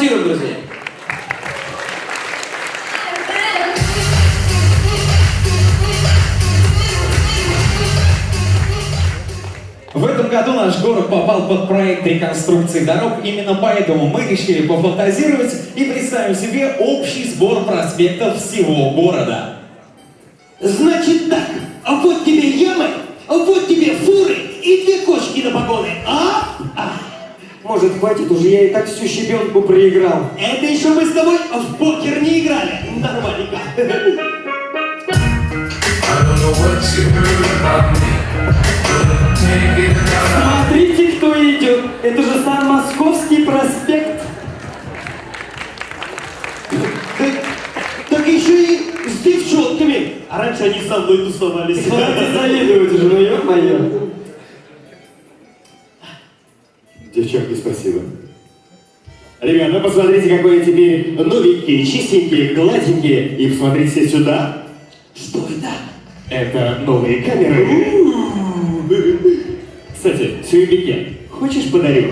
Поаплодируем, друзья. В этом году наш город попал под проект реконструкции дорог, именно поэтому мы решили пофантазировать и представим себе общий сбор проспектов всего города. Значит так, а вот тебе ямы, а вот тебе фуры и две кошки на погоны, а? а. Может, хватит уже, я и так всю щебенку проиграл. Это еще мы с тобой в покер не играли. Нормальненько. Смотрите, кто идет. Это же сам Московский проспект. Так, так еще и с девчонками. А раньше они со мной тусовались. Хватит завидовать уже, ну ё-моё. Девчонки, спасибо. Ребята, ну посмотрите, какой я теперь новенький, чистенький, гладенький. И посмотрите сюда. Что это? Это новые камеры. Кстати, Сюебике, хочешь подарю?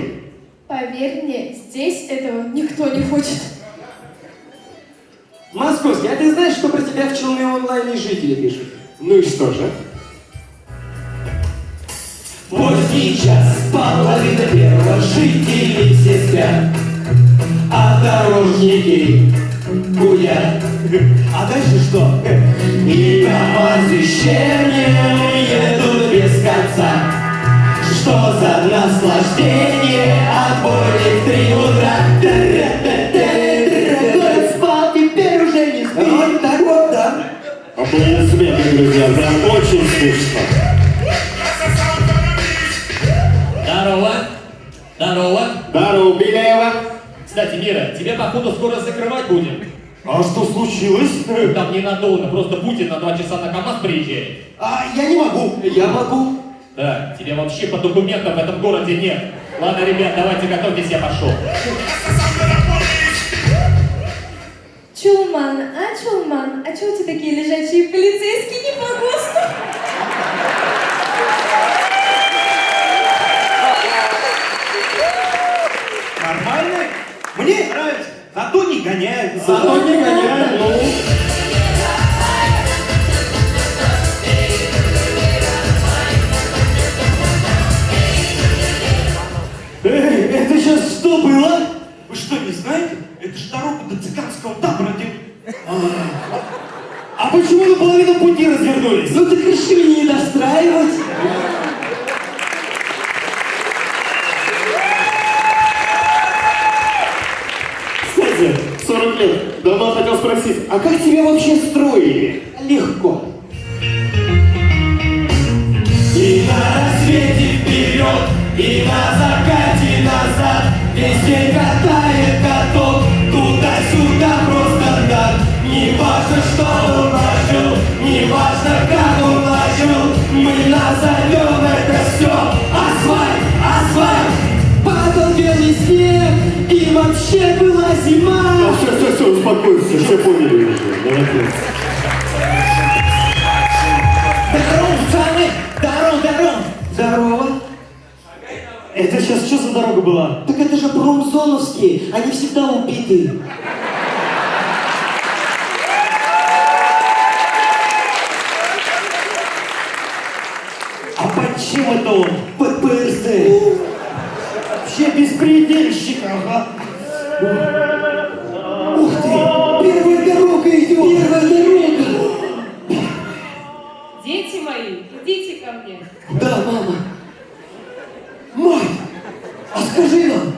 Поверь мне, здесь этого никто не хочет. Московский, а ты знаешь, что про тебя в Челны онлайне жители пишут? Ну и что же? Поздний час, половина первого, жители все спят, а дорожники гулят. А дальше что? И КамАЗ исчернем едут без конца. Что за наслаждение от боли в три утра? Спал, теперь уже не спит. Вот так вот, да. Аплодисменты, друзья, прям очень смешно. Здорово! Здорово, Беляева. Кстати, Мира, тебе походу скоро закрывать будем. А что случилось? Там ненадолго, просто Путин на два часа на КамАЗ приезжает. А, я не могу. Я могу. Да, тебе вообще по документам в этом городе нет. Ладно, ребят, давайте готовьтесь, я пошел. Чулман, а Чулман, а чего у тебя такие лежачие полицейские не по ГОСТу? Мне нравится. Зато не гоняют. Зато не гоняют, ну. Эй, это сейчас что было? Вы что, не знаете? Это же дорога до цыганского табора, где... А, а почему на половину пути развернулись? Ну так решили не достраивать. Кстати, 40 лет. Давно хотел спросить, а как тебя вообще строили? Легко. И на рассвете вперед, и на все, все, все, успокойся, все поняли уже. Молодец. Здорово, пацаны! Здорово, здорово! Здорово. Это сейчас что за дорога была? Так это же промзоновские, они всегда убиты. А под чем это он? Под ПРЗ. Вообще беспредельщик, ага. А скажи нам,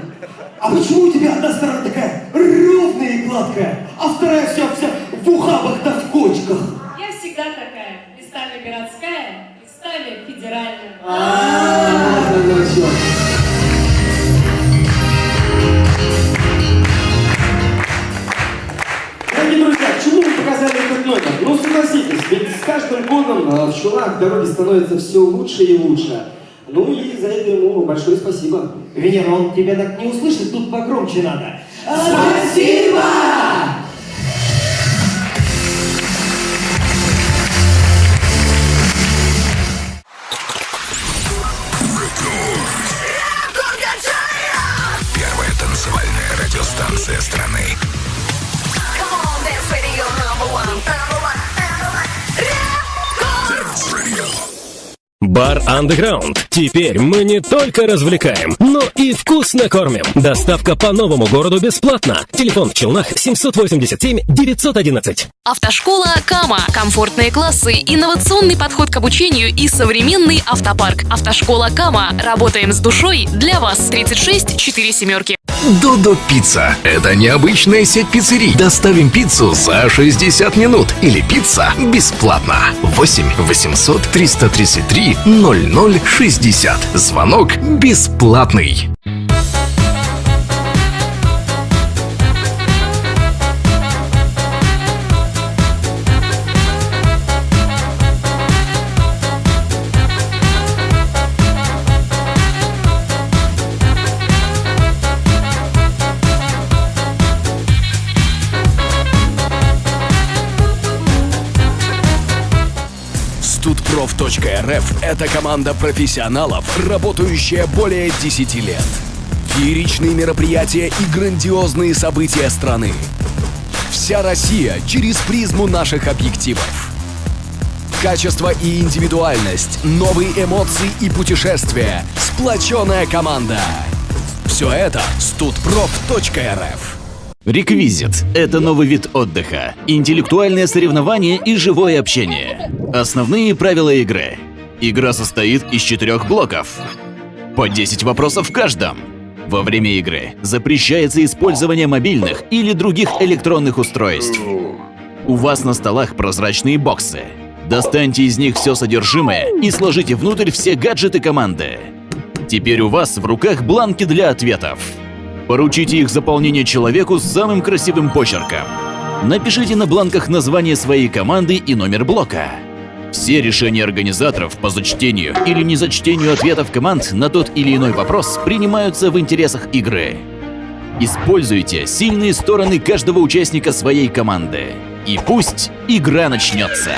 а почему у тебя одна сторона такая ровная и гладкая, а вторая вся вся в ухабах да в кочках? Я всегда такая. Местами городская, местами федеральная. А. Дорогие друзья, чему мы показали этот номер? Ну, согласитесь, ведь с каждым годом э, в Чулах дороги становятся все лучше и лучше. Ну и за это ему большое спасибо. Венера, он тебя так не услышит, тут погромче надо. Спасибо! Бар Underground. Теперь мы не только развлекаем, но и вкусно кормим. Доставка по новому городу бесплатно. Телефон в Челнах 787 911. Автошкола Кама. Комфортные классы, инновационный подход к обучению и современный автопарк. Автошкола Кама. Работаем с душой для вас. 36 4 семерки. Додо Пицца. Это необычная сеть пиццерий. Доставим пиццу за 60 минут. Или пицца бесплатно. 8 800 333 0060. Звонок бесплатный. Studprof.rf – это команда профессионалов, работающая более 10 лет. Фееричные мероприятия и грандиозные события страны. Вся Россия через призму наших объективов. Качество и индивидуальность, новые эмоции и путешествия, сплоченная команда. Все это studprof.rf. Реквизит – это новый вид отдыха, интеллектуальное соревнование и живое общение. Основные правила игры. Игра состоит из четырех блоков. По 10 вопросов в каждом. Во время игры запрещается использование мобильных или других электронных устройств. У вас на столах прозрачные боксы. Достаньте из них все содержимое и сложите внутрь все гаджеты команды. Теперь у вас в руках бланки для ответов. Поручите их заполнение человеку с самым красивым почерком. Напишите на бланках название своей команды и номер блока. Все решения организаторов по зачтению или незачтению ответов команд на тот или иной вопрос принимаются в интересах игры. Используйте сильные стороны каждого участника своей команды. И пусть игра начнется.